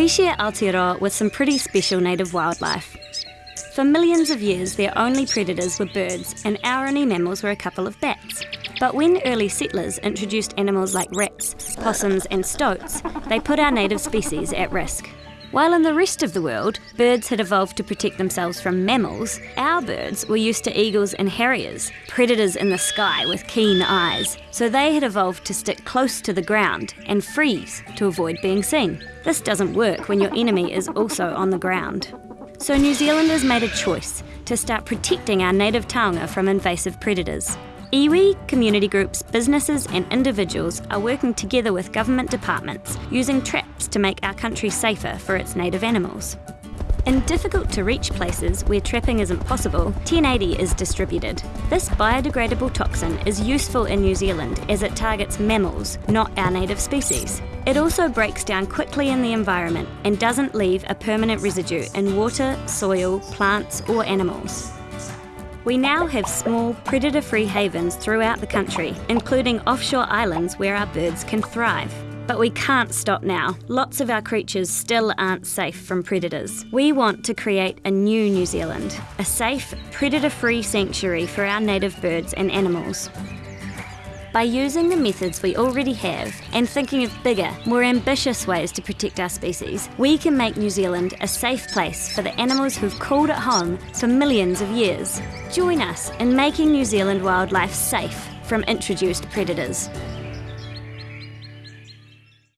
We share Aotearoa with some pretty special native wildlife. For millions of years, their only predators were birds, and our only mammals were a couple of bats. But when early settlers introduced animals like rats, possums, and stoats, they put our native species at risk. While in the rest of the world, birds had evolved to protect themselves from mammals, our birds were used to eagles and harriers, predators in the sky with keen eyes, so they had evolved to stick close to the ground and freeze to avoid being seen. This doesn't work when your enemy is also on the ground. So New Zealanders made a choice to start protecting our native taonga from invasive predators. Iwi, community groups, businesses, and individuals are working together with government departments using traps to make our country safer for its native animals. In difficult to reach places where trapping isn't possible, 1080 is distributed. This biodegradable toxin is useful in New Zealand as it targets mammals, not our native species. It also breaks down quickly in the environment and doesn't leave a permanent residue in water, soil, plants, or animals. We now have small, predator free havens throughout the country, including offshore islands where our birds can thrive. But we can't stop now. Lots of our creatures still aren't safe from predators. We want to create a new New Zealand, a safe, predator free sanctuary for our native birds and animals. By using the methods we already have and thinking of bigger, more ambitious ways to protect our species, we can make New Zealand a safe place for the animals who've called it home for millions of years. Join us in making New Zealand wildlife safe from introduced predators.